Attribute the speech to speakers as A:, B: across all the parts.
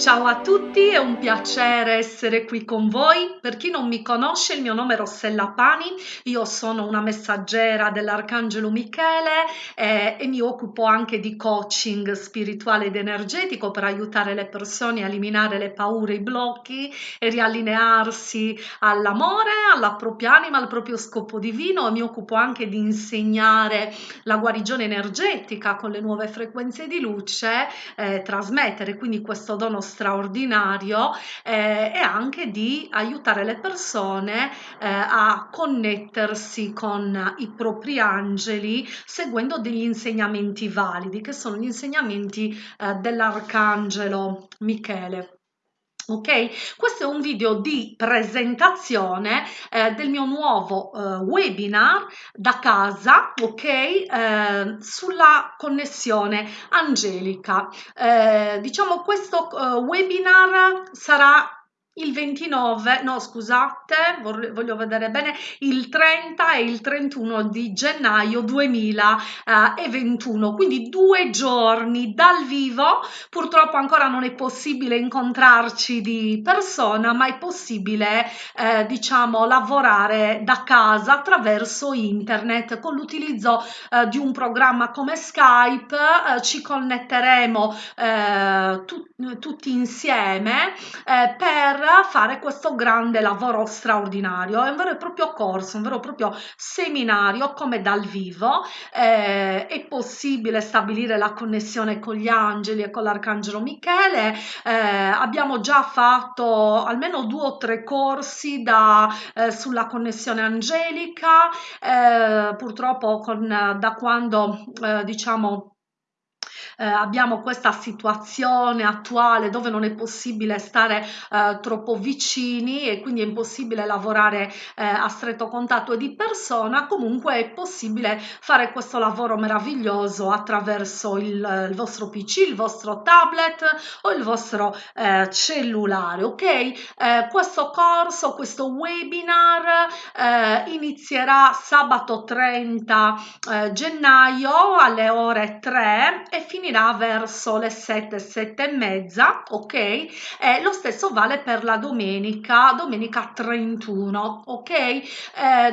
A: Ciao a tutti, è un piacere essere qui con voi. Per chi non mi conosce, il mio nome è Rossella Pani, io sono una messaggera dell'Arcangelo Michele eh, e mi occupo anche di coaching spirituale ed energetico per aiutare le persone a eliminare le paure, i blocchi e riallinearsi all'amore, alla propria anima, al proprio scopo divino. Mi occupo anche di insegnare la guarigione energetica con le nuove frequenze di luce, eh, trasmettere. Quindi questo dono straordinario eh, e anche di aiutare le persone eh, a connettersi con i propri angeli seguendo degli insegnamenti validi che sono gli insegnamenti eh, dell'arcangelo Michele ok? Questo è un video di presentazione eh, del mio nuovo eh, webinar da casa ok? Eh, sulla connessione angelica. Eh, diciamo questo eh, webinar sarà il 29, no scusate, voglio vedere bene, il 30 e il 31 di gennaio 2021, quindi due giorni dal vivo, purtroppo ancora non è possibile incontrarci di persona, ma è possibile eh, diciamo lavorare da casa attraverso internet. Con l'utilizzo eh, di un programma come Skype, eh, ci connetteremo eh, tu tutti insieme eh, per fare questo grande lavoro straordinario. È un vero e proprio corso, un vero e proprio seminario come dal vivo. Eh, è possibile stabilire la connessione con gli angeli e con l'arcangelo Michele. Eh, abbiamo già fatto almeno due o tre corsi da, eh, sulla connessione angelica. Eh, purtroppo con, da quando eh, diciamo eh, abbiamo questa situazione attuale dove non è possibile stare eh, troppo vicini e quindi è impossibile lavorare eh, a stretto contatto e di persona, comunque è possibile fare questo lavoro meraviglioso attraverso il, il vostro PC, il vostro tablet o il vostro eh, cellulare, ok? Eh, questo corso, questo webinar eh, inizierà sabato 30 gennaio alle ore 3 e finirà finirà verso le 7, 7 e mezza, ok? E lo stesso vale per la domenica, domenica 31, ok? Eh,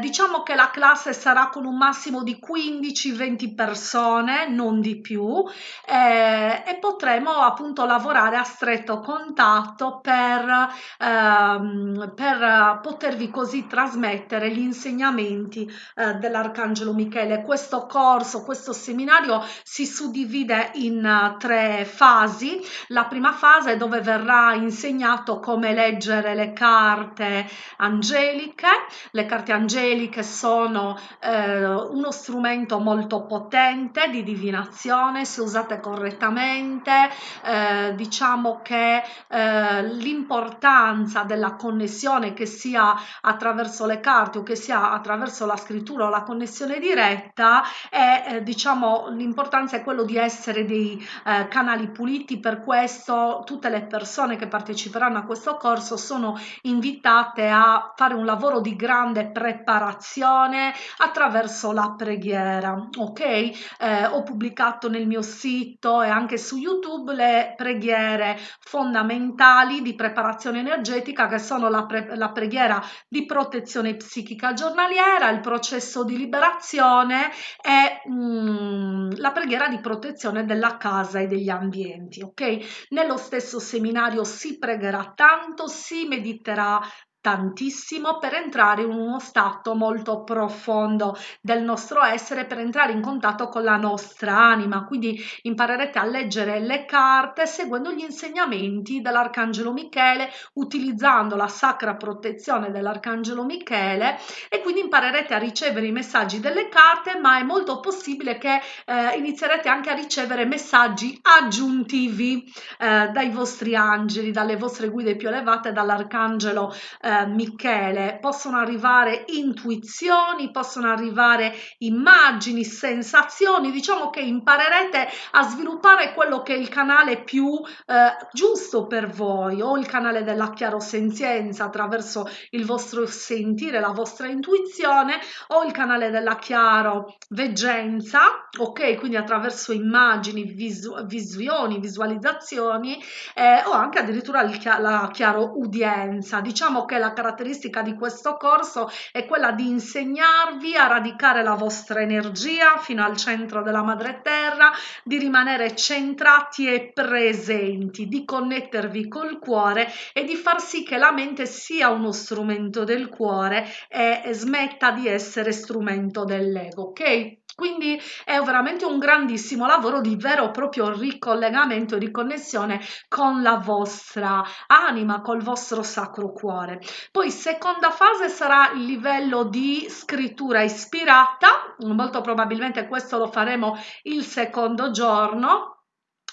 A: diciamo che la classe sarà con un massimo di 15-20 persone, non di più, eh, e potremo appunto lavorare a stretto contatto per, ehm, per potervi così trasmettere gli insegnamenti eh, dell'Arcangelo Michele. Questo corso, questo seminario si suddivide in uh, tre fasi. La prima fase è dove verrà insegnato come leggere le carte angeliche. Le carte angeliche sono eh, uno strumento molto potente di divinazione, se usate correttamente. Eh, diciamo che eh, l'importanza della connessione che sia attraverso le carte o che sia attraverso la scrittura o la connessione diretta è eh, diciamo l'importanza è quello di essere dei eh, canali puliti, per questo tutte le persone che parteciperanno a questo corso sono invitate a fare un lavoro di grande preparazione attraverso la preghiera, ok? Eh, ho pubblicato nel mio sito e anche su YouTube le preghiere fondamentali di preparazione energetica che sono la, pre la preghiera di protezione psichica giornaliera, il processo di liberazione e mm, la preghiera di protezione della casa e degli ambienti, ok? Nello stesso seminario si pregherà tanto, si mediterà tantissimo per entrare in uno stato molto profondo del nostro essere, per entrare in contatto con la nostra anima. Quindi imparerete a leggere le carte seguendo gli insegnamenti dell'Arcangelo Michele, utilizzando la sacra protezione dell'Arcangelo Michele e quindi imparerete a ricevere i messaggi delle carte, ma è molto possibile che eh, inizierete anche a ricevere messaggi aggiuntivi eh, dai vostri angeli, dalle vostre guide più elevate, dall'Arcangelo eh, eh, Michele, possono arrivare intuizioni, possono arrivare immagini, sensazioni, diciamo che imparerete a sviluppare quello che è il canale più eh, giusto per voi o il canale della chiarosenzienza attraverso il vostro sentire, la vostra intuizione o il canale della chiaro veggenza, ok? Quindi attraverso immagini, visu visioni, visualizzazioni eh, o anche addirittura il, la chiaro udienza. Diciamo che la caratteristica di questo corso è quella di insegnarvi a radicare la vostra energia fino al centro della madre terra, di rimanere centrati e presenti, di connettervi col cuore e di far sì che la mente sia uno strumento del cuore e smetta di essere strumento dell'ego, ok? Quindi è veramente un grandissimo lavoro di vero e proprio ricollegamento e riconnessione con la vostra anima, col vostro sacro cuore. Poi seconda fase sarà il livello di scrittura ispirata, molto probabilmente questo lo faremo il secondo giorno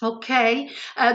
A: ok? Eh,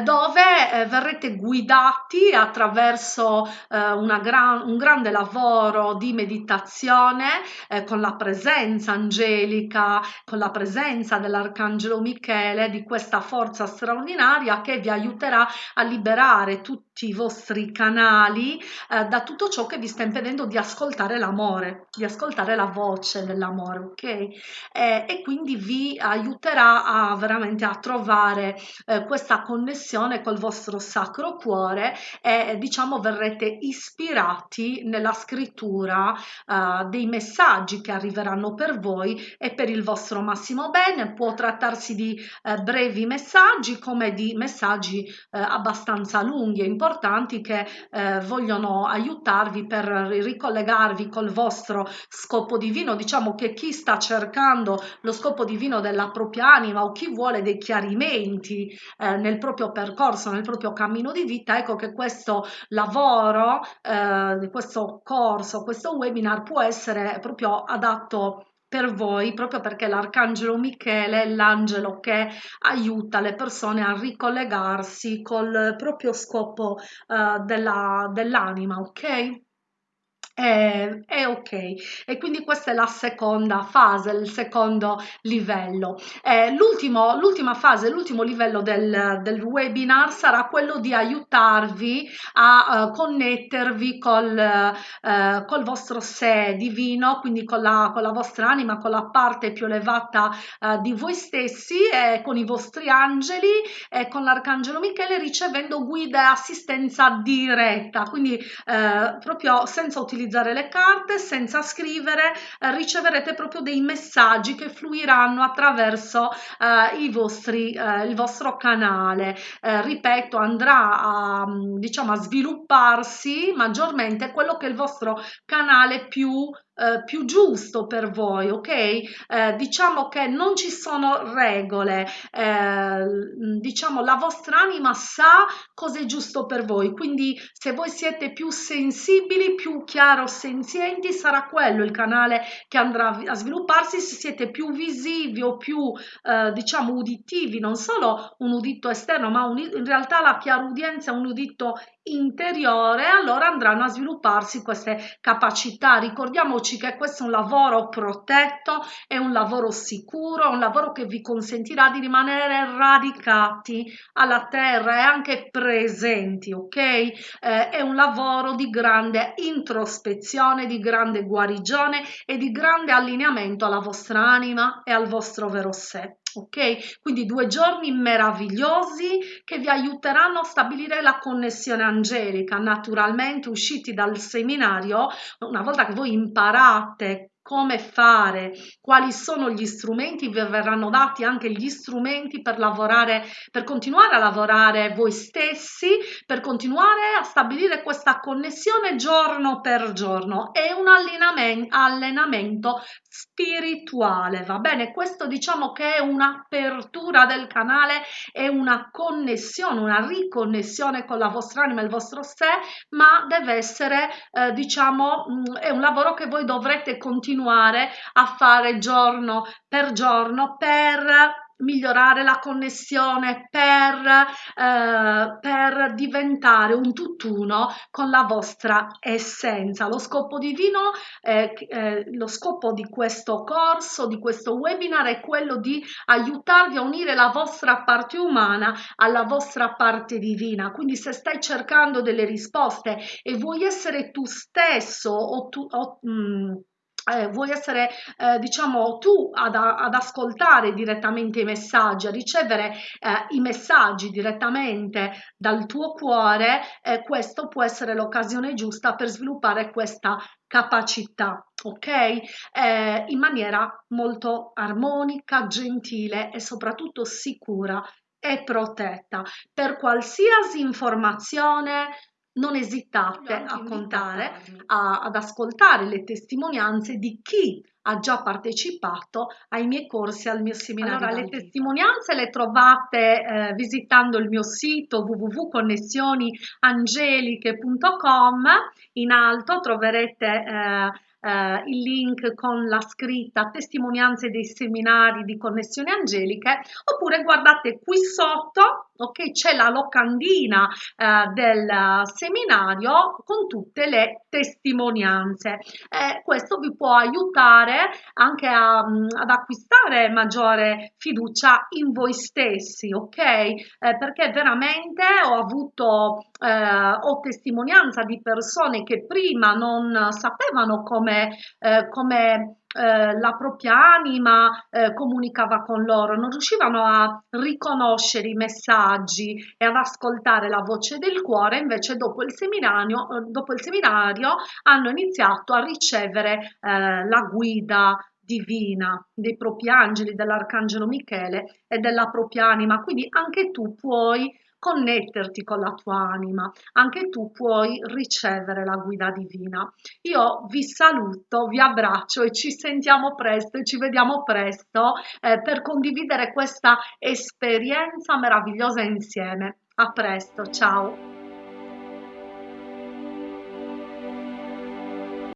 A: dove eh, verrete guidati attraverso eh, gran, un grande lavoro di meditazione eh, con la presenza angelica con la presenza dell'arcangelo michele di questa forza straordinaria che vi aiuterà a liberare tutti i vostri canali eh, da tutto ciò che vi sta impedendo di ascoltare l'amore di ascoltare la voce dell'amore ok? Eh, e quindi vi aiuterà a veramente a trovare eh, questa connessione col vostro sacro cuore e diciamo verrete ispirati nella scrittura eh, dei messaggi che arriveranno per voi e per il vostro massimo bene. Può trattarsi di eh, brevi messaggi come di messaggi eh, abbastanza lunghi e importanti che vogliono aiutarvi per ricollegarvi col vostro scopo divino. Diciamo che chi sta cercando lo scopo divino della propria anima o chi vuole dei chiarimenti eh, nel proprio percorso, nel proprio cammino di vita, ecco che questo lavoro, eh, questo corso, questo webinar può essere proprio adatto per voi proprio perché l'arcangelo Michele è l'angelo che aiuta le persone a ricollegarsi col proprio scopo della, dell'anima ok è, è, ok. E quindi questa è la seconda fase il secondo livello. Eh, l'ultima fase l'ultimo livello del, del, webinar sarà quello di aiutarvi a uh, connettervi col, uh, col vostro sé divino quindi con la, con la vostra anima con la parte più elevata uh, di voi stessi e con i vostri angeli e con l'arcangelo michele ricevendo guida e assistenza diretta. Quindi proprio senza utilizzare utilizzare le carte senza scrivere eh, riceverete proprio dei messaggi che fluiranno attraverso eh, vostri, eh, il vostro canale. Eh, ripeto andrà a, diciamo, a svilupparsi maggiormente quello che è il vostro canale più eh, più giusto per voi, ok? Eh, diciamo che non ci sono regole, eh, diciamo la vostra anima sa cosa è giusto per voi, quindi se voi siete più sensibili, più chiaro senzienti, sarà quello il canale che andrà a svilupparsi, se siete più visivi o più eh, diciamo uditivi, non solo un udito esterno, ma un, in realtà la chiarudienza è un udito interiore, allora andranno a svilupparsi queste capacità. Ricordiamoci che questo è un lavoro protetto, è un lavoro sicuro, è un lavoro che vi consentirà di rimanere radicati alla terra e anche presenti, ok? Eh, è un lavoro di grande introspezione, di grande guarigione e di grande allineamento alla vostra anima e al vostro vero sé ok quindi due giorni meravigliosi che vi aiuteranno a stabilire la connessione angelica naturalmente usciti dal seminario una volta che voi imparate come fare, quali sono gli strumenti, vi verranno dati anche gli strumenti per lavorare, per continuare a lavorare voi stessi, per continuare a stabilire questa connessione giorno per giorno. È un allenamento, spirituale, va bene? Questo diciamo che è un'apertura del canale, è una connessione, una riconnessione con la vostra anima, il vostro sé, ma deve essere, eh, diciamo, mm, è un lavoro che voi dovrete continuare a fare giorno per giorno per migliorare la connessione, per, eh, per diventare un tutt'uno con la vostra essenza. Lo scopo divino, eh, eh, lo scopo di questo corso, di questo webinar è quello di aiutarvi a unire la vostra parte umana alla vostra parte divina. Quindi se stai cercando delle risposte e vuoi essere tu stesso o tu... O, mh, mm, eh, vuoi essere eh, diciamo tu ad, ad, ascoltare direttamente i messaggi, a ricevere eh, i messaggi direttamente dal tuo cuore, eh, questo può essere l'occasione giusta per sviluppare questa capacità, ok? Eh, in maniera molto armonica, gentile e soprattutto sicura e protetta. Per qualsiasi informazione non esitate a contare, a, ad ascoltare le testimonianze di chi ha già partecipato ai miei corsi, al mio seminario. Allora, le testimonianze le trovate eh, visitando il mio sito www.connessioniangeliche.com. In alto troverete eh, eh, il link con la scritta testimonianze dei seminari di connessioni angeliche oppure guardate qui sotto ok c'è la locandina eh, del seminario con tutte le testimonianze. Eh, questo vi può aiutare anche a, mm, ad acquistare maggiore fiducia in voi stessi ok? Eh, perché veramente ho avuto eh, ho testimonianza di persone che prima non sapevano come come, eh, la propria anima eh, comunicava con loro, non riuscivano a riconoscere i messaggi e ad ascoltare la voce del cuore, invece dopo il seminario, eh, dopo il seminario hanno iniziato a ricevere eh, la guida divina dei propri angeli, dell'arcangelo Michele e della propria anima. Quindi anche tu puoi connetterti con la tua anima, anche tu puoi ricevere la guida divina. Io vi saluto, vi abbraccio e ci sentiamo presto e ci vediamo presto eh, per condividere questa esperienza meravigliosa insieme. A presto, ciao!